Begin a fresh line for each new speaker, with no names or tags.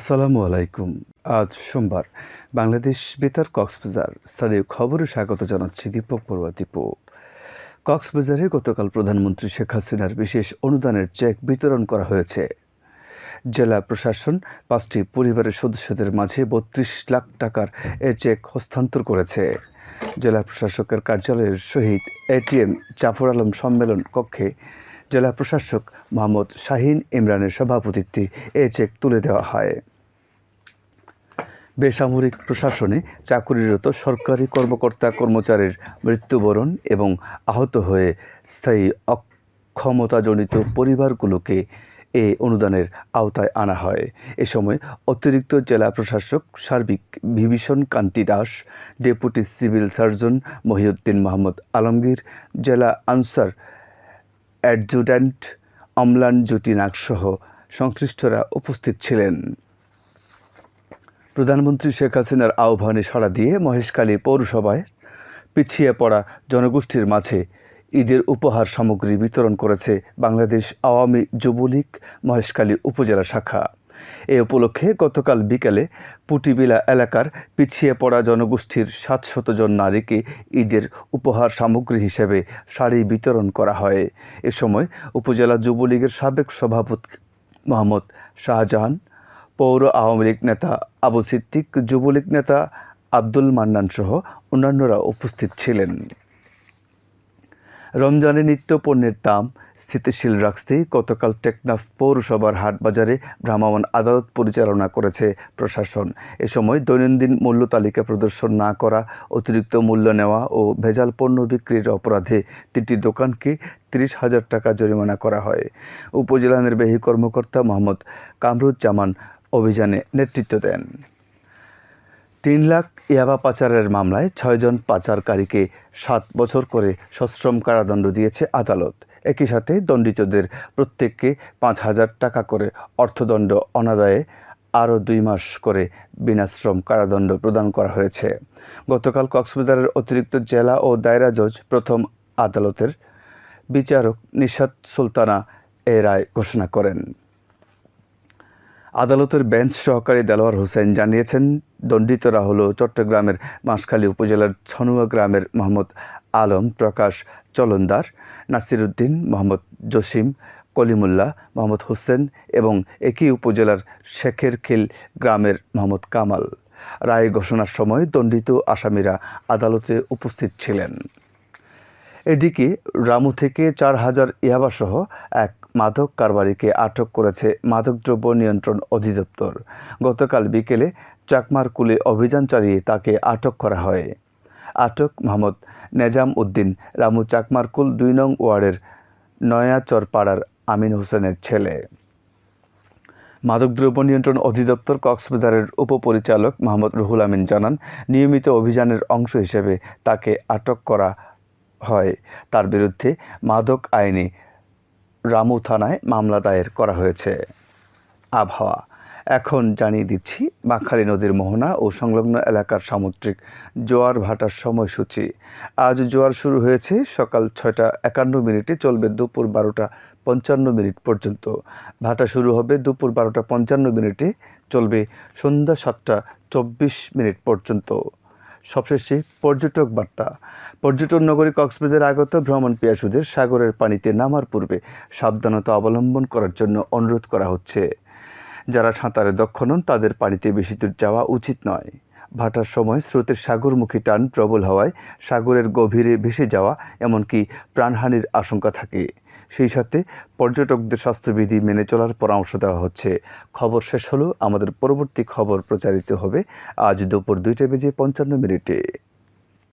আসসালামু আলাইকুম। আজ সোমবার, বাংলাদেশ বেতার কক্সবাজার স্থানীয় খবরে স্বাগত জানাচ্ছি দীপক বড়ুয়া দীপু। কক্সবাজারে গতকাল প্রধানমন্ত্রী শেখ হাসিনার বিশেষ অনুদানের চেক বিতরণ করা হয়েছে। জেলা প্রশাসন পাঁচটি পরিবারের সদস্যদের মাঝে বত্রিশ লাখ টাকার এ চেক হস্তান্তর করেছে। জেলা প্রশাসকের কার্যালয়ের সহিত এটিএম জাফর আলম সম্মেলন কক্ষে জেলা প্রশাসক মোহাম্মদ শাহিন ইমরানের সভাপতিত্বে এ চেক তুলে দেওয়া হয়। বেসামরিক প্রশাসনে চাকুরিরত সরকারি কর্মকর্তা কর্মচারীর মৃত্যুবরণ এবং আহত হয়ে স্থায়ী অক্ষমতাজনিত পরিবারগুলোকে এ অনুদানের আওতায় আনা হয়। এ সময় অতিরিক্ত জেলা প্রশাসক সার্বিক Bibhishan Kanti Das, deputy civil surgeon Mohiuddin Mohammad Alamgir, জেলা আনসার অ্যাডজুট্যান্ট অম্লান জ্যোতি নাগসহ সংশ্লিষ্টরা উপস্থিত ছিলেন। প্রধানমন্ত্রী শেখ হাসিনার আহ্বানে সাড়া দিয়ে মহেশখালী পৌরসভায় পিছিয়ে পড়া জনগোষ্ঠীর মাঝে ঈদের উপহার সামগ্রী বিতরণ করেছে বাংলাদেশ আওয়ামী যুবলীগ মহেশখালী উপজেলা শাখা। এ উপলক্ষে গতকাল বিকেলে পুটিবিলা এলাকার পিছিয়ে পড়া জনগোষ্ঠীর সাতশত জন নারীকে ঈদের উপহার সামগ্রী হিসেবে শাড়ি বিতরণ করা হয়। এ সময় উপজেলা যুবলীগের সাবেক সভাপতি মোহাম্মদ শাহজাহান পৌর আওয়ামী লীগ নেতা আবু সিদ্দিক, যুবলীগ নেতা আব্দুল মান্নান সহ অন্যান্যরা উপস্থিত ছিলেন। রমজানে নিত্য পণ্যের দাম স্থিতিশীল রাখতে গতকাল টেকনাফ পৌরসভার হাট বাজারে ভ্রাম্যমাণ আদালত পরিচালনা করেছে প্রশাসন। এ সময় দৈনন্দিন মূল্য তালিকা প্রদর্শন না করা, অতিরিক্ত মূল্য নেওয়া ও ভেজাল পণ্য বিক্রির অপরাধে তিনটি দোকানকে তিরিশ হাজার টাকা জরিমানা করা হয়। উপজেলা নির্বাহী কর্মকর্তা মোহাম্মদ কামরুজ্জামান অভিযানে নেতৃত্ব দেন। তিন লাখ ইয়াবা পাচারের মামলায় ছয়জন পাচারকারীকে সাত বছর করে সশ্রম কারাদণ্ড দিয়েছে আদালত। একই সাথে দণ্ডিতদের প্রত্যেককে পাঁচ হাজার টাকা করে অর্থদণ্ড অনাদায়ে আরও দুই মাস করে বিনাশ্রম কারাদণ্ড প্রদান করা হয়েছে। গতকাল কক্সবাজারের অতিরিক্ত জেলা ও দায়রা জজ প্রথম আদালতের বিচারক নিশাত সুলতানা এ রায় ঘোষণা করেন। আদালতের বেঞ্চ সহকারী দেলোয়ার হোসেন জানিয়েছেন দণ্ডিতরা হল চট্টগ্রামের মাসখালী উপজেলার ছনুয়া গ্রামের মোহাম্মদ আলম, প্রকাশ চলন্দার, নাসিরুদ্দিন, মোহাম্মদ জসিম, কলিমুল্লাহ, মোহাম্মদ হোসেন এবং একই উপজেলার শেখের খিল গ্রামের মোহাম্মদ কামাল। রায় ঘোষণার সময় দণ্ডিত আসামিরা আদালতে উপস্থিত ছিলেন। এদিকে রামু থেকে চার হাজার ইয়াবাসহ এক মাদক কারবারিকে আটক করেছে মাদকদ্রব্য নিয়ন্ত্রণ অধিদপ্তর। গতকাল বিকেলে চাকমারকুলে অভিযান চালিয়ে তাকে আটক করা হয়। আটক মোহাম্মদ নেজাম উদ্দিন রামু চাকমারকুল দুই নং ওয়ার্ডের নয়াচর পাড়ার আমিন হোসেনের ছেলে। মাদকদ্রব্য নিয়ন্ত্রণ অধিদপ্তর কক্সবাজারের উপপরিচালক মোহাম্মদ রুহুল আমিন জানান, নিয়মিত অভিযানের অংশ হিসেবে তাকে আটক করা হয়। তার বিরুদ্ধে মাদক আইনে রামু থানায় মামলা দায়ের করা হয়েছে। আবহাওয়া। এখন জানিয়ে দিচ্ছি, বাঁকখালী নদীর মোহনা ও সংলগ্ন এলাকার সামুদ্রিক জোয়ার ভাটার সময়সূচি। আজ জোয়ার শুরু হয়েছে সকাল ছয়টা একান্ন মিনিটে, চলবে দুপুর বারোটা পঞ্চান্ন মিনিট পর্যন্ত। ভাটা শুরু হবে দুপুর বারোটা পঞ্চান্ন মিনিটে, চলবে সন্ধ্যা সাতটা চব্বিশ মিনিট পর্যন্ত। সবশেষে পর্যটক বার্তা। পর্যটন নগরী কক্সবাজার আগত ভ্রমণ পিয়াসুদের সাগরের পানিতে নামার পূর্বে সাবধানতা অবলম্বন করার জন্য অনুরোধ করা হচ্ছে। যারা সাঁতারে দক্ষ নন, তাদের পানিতে বেশি দূর যাওয়া উচিত নয়। ভাটার সময় স্রোতের সাগরমুখী টান প্রবল হওয়ায় সাগরের গভীরে ভেসে যাওয়া এমনকি প্রাণহানির আশঙ্কা থাকে। সেই সাথে পর্যটকদের স্বাস্থ্যবিধি মেনে চলার পরামর্শ দেওয়া হচ্ছে। খবর শেষ হলো। আমাদের পরবর্তী খবর প্রচারিত হবে আজ দুপুর দুইটা বেজে পঞ্চান্ন মিনিটে।